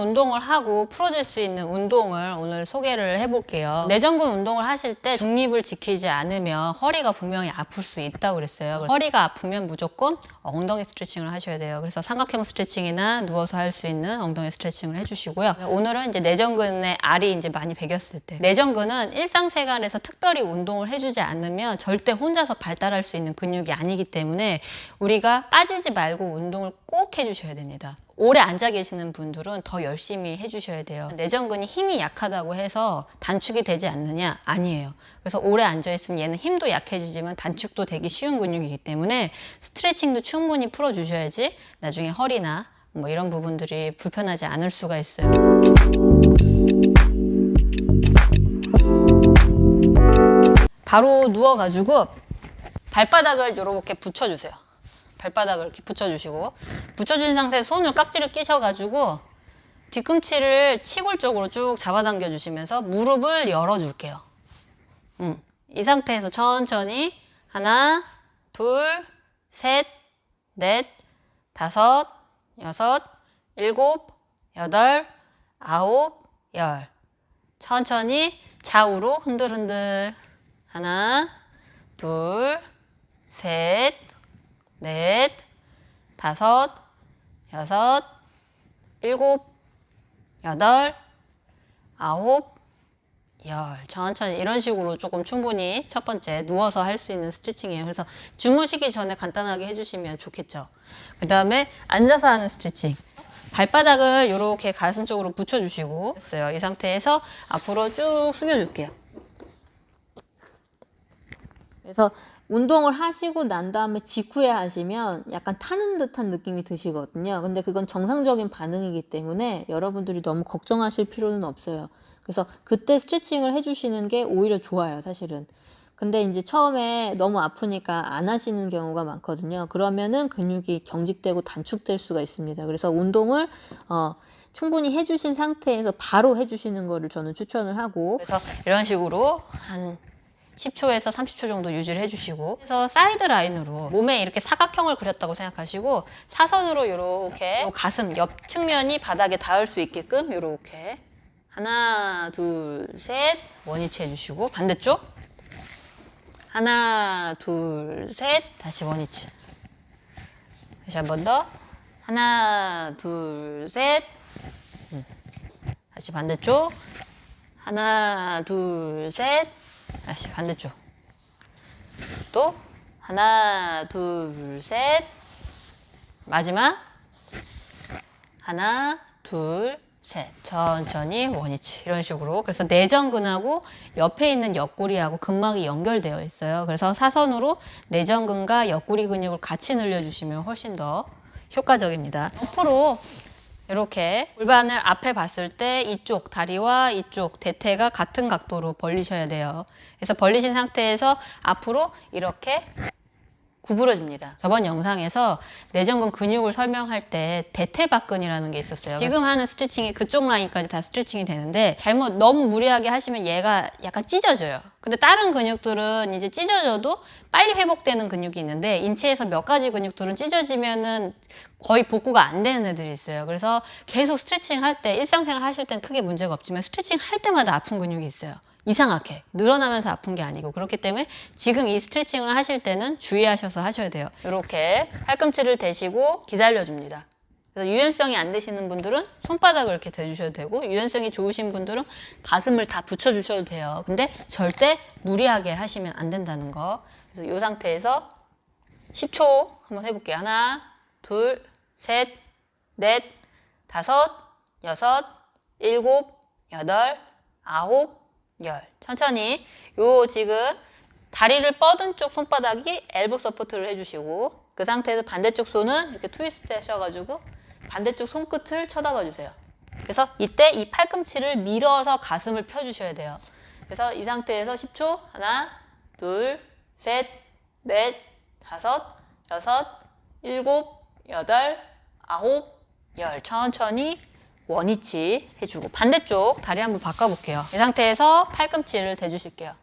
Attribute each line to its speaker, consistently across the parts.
Speaker 1: 운동을 하고 풀어질 수 있는 운동을 오늘 소개를 해볼게요. 내전근 운동을 하실 때 중립을 지키지 않으면 허리가 분명히 아플 수 있다고 그랬어요. 허리가 아프면 무조건 엉덩이 스트레칭을 하셔야 돼요. 그래서 삼각형 스트레칭이나 누워서 할 수 있는 엉덩이 스트레칭을 해주시고요. 오늘은 이제 내전근의 알이 이제 많이 베겼을 때 내전근은 일상생활에서 특별히 운동을 해주지 않으면 절대 혼자서 발달할 수 있는 근육이 아니기 때문에 우리가 빠지지 말고 운동을 꼭 해주셔야 됩니다. 오래 앉아 계시는 분들은 더 열심히 해주셔야 돼요. 내전근이 힘이 약하다고 해서 단축이 되지 않느냐? 아니에요. 그래서 오래 앉아 있으면 얘는 힘도 약해지지만 단축도 되기 쉬운 근육이기 때문에 스트레칭도 충분히 풀어주셔야지 나중에 허리나 뭐 이런 부분들이 불편하지 않을 수가 있어요. 바로 누워가지고 발바닥을 이렇게 붙여주세요. 발바닥을 이렇게 붙여주시고 붙여준 상태에서 손을 깍지를 끼셔가지고 뒤꿈치를 치골 쪽으로 쭉 잡아당겨 주시면서 무릎을 열어줄게요. 음, 이 상태에서 천천히 하나, 둘, 셋, 넷, 다섯, 여섯, 일곱, 여덟, 아홉, 열. 천천히 좌우로 흔들흔들. 하나, 둘, 셋, 넷, 다섯, 여섯, 일곱, 여덟, 아홉, 열. 천천히 이런 식으로 조금 충분히 첫 번째 누워서 할 수 있는 스트레칭이에요. 그래서 주무시기 전에 간단하게 해주시면 좋겠죠. 그 다음에 앉아서 하는 스트레칭. 발바닥을 이렇게 가슴 쪽으로 붙여주시고 했어요. 이 상태에서 앞으로 쭉 숙여줄게요. 그래서 운동을 하시고 난 다음에 직후에 하시면 약간 타는 듯한 느낌이 드시거든요. 근데 그건 정상적인 반응이기 때문에 여러분들이 너무 걱정하실 필요는 없어요. 그래서 그때 스트레칭을 해주시는 게 오히려 좋아요, 사실은. 근데 이제 처음에 너무 아프니까 안 하시는 경우가 많거든요. 그러면은 근육이 경직되고 단축될 수가 있습니다. 그래서 운동을 어, 충분히 해주신 상태에서 바로 해주시는 거를 저는 추천을 하고 그래서 이런 식으로 한 10초에서 30초 정도 유지를 해주시고 그래서 사이드 라인으로 몸에 이렇게 사각형을 그렸다고 생각하시고 사선으로 이렇게 가슴 옆 측면이 바닥에 닿을 수 있게끔 이렇게 하나 둘 셋 원위치 해주시고 반대쪽. 하나 둘 셋 다시 원위치. 다시 한 번 더. 하나 둘셋. 음. 다시 반대쪽. 하나 둘 셋 다시 반대쪽. 또 하나, 둘, 셋. 마지막 하나, 둘, 셋. 천천히 원위치 이런 식으로. 그래서 내전근하고 옆에 있는 옆구리하고 근막이 연결되어 있어요. 그래서 사선으로 내전근과 옆구리 근육을 같이 늘려주시면 훨씬 더 효과적입니다. 옆으로 이렇게 골반을 앞에 봤을 때 이쪽 다리와 이쪽 대퇴가 같은 각도로 벌리셔야 돼요. 그래서 벌리신 상태에서 앞으로 이렇게 구부러집니다. 저번 영상에서 내전근 근육을 설명할 때 대퇴박근이라는 게 있었어요. 지금 하는 스트레칭이 그쪽 라인까지 다 스트레칭이 되는데 잘못 너무 무리하게 하시면 얘가 약간 찢어져요. 근데 다른 근육들은 이제 찢어져도 빨리 회복되는 근육이 있는데 인체에서 몇 가지 근육들은 찢어지면은 거의 복구가 안 되는 애들이 있어요. 그래서 계속 스트레칭 할 때 일상생활 하실 땐 크게 문제가 없지만 스트레칭 할 때마다 아픈 근육이 있어요. 이상하게 늘어나면서 아픈 게 아니고 그렇기 때문에 지금 이 스트레칭을 하실 때는 주의하셔서 하셔야 돼요. 이렇게 팔꿈치를 대시고 기다려줍니다. 그래서 유연성이 안 되시는 분들은 손바닥을 이렇게 대주셔도 되고 유연성이 좋으신 분들은 가슴을 다 붙여주셔도 돼요. 근데 절대 무리하게 하시면 안 된다는 거. 그래서 이 상태에서 10초 한번 해볼게요. 하나, 둘, 셋, 넷, 다섯, 여섯, 일곱, 여덟, 아홉, 열. 천천히. 요 지금 다리를 뻗은 쪽 손바닥이 elbow support를 해주시고 그 상태에서 반대쪽 손은 이렇게 트위스트 하셔가지고 반대쪽 손끝을 쳐다봐 주세요. 그래서 이때 이 팔꿈치를 밀어서 가슴을 펴주셔야 돼요. 그래서 이 상태에서 10초 하나, 둘, 셋, 넷, 다섯, 여섯, 일곱, 여덟, 아홉, 열 천천히 원위치 해주고 반대쪽 다리 한번 바꿔볼게요. 이 상태에서 팔꿈치를 대주실게요.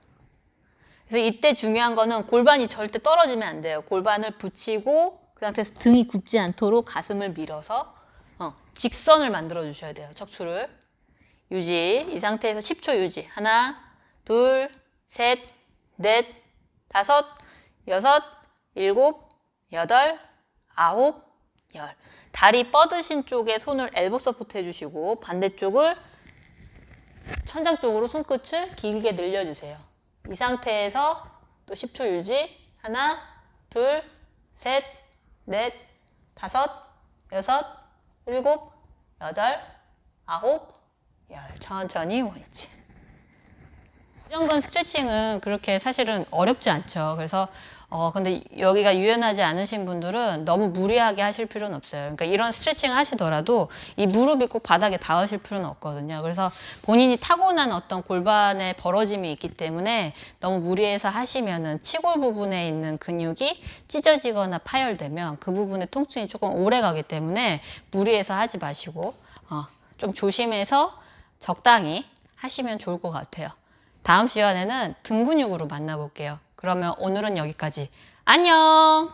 Speaker 1: 그래서 이때 중요한 거는 골반이 절대 떨어지면 안 돼요. 골반을 붙이고 그 상태에서 등이 굽지 않도록 가슴을 밀어서 어, 직선을 만들어 주셔야 돼요. 척추를. 유지. 이 상태에서 10초 유지. 하나, 둘, 셋, 넷, 다섯, 여섯, 일곱, 여덟, 아홉, 열. 다리 뻗으신 쪽에 손을 elbow support 해주시고 반대쪽을 천장 쪽으로 손끝을 길게 늘려주세요. 이 상태에서 또 10초 유지. 하나, 둘, 셋, 넷, 다섯, 여섯, 일곱, 여덟, 아홉, 열. 천천히 원위치. 수정근 스트레칭은 그렇게 사실은 어렵지 않죠. 그래서 어 근데 여기가 유연하지 않으신 분들은 너무 무리하게 하실 필요는 없어요. 그러니까 이런 스트레칭 하시더라도 이 무릎이 꼭 바닥에 닿으실 필요는 없거든요. 그래서 본인이 타고난 어떤 골반의 벌어짐이 있기 때문에 너무 무리해서 하시면은 치골 부분에 있는 근육이 찢어지거나 파열되면 그 부분의 통증이 조금 오래 가기 때문에 무리해서 하지 마시고 어, 좀 조심해서 적당히 하시면 좋을 것 같아요. 다음 시간에는 등 근육으로 만나볼게요. 그러면 오늘은 여기까지. 안녕!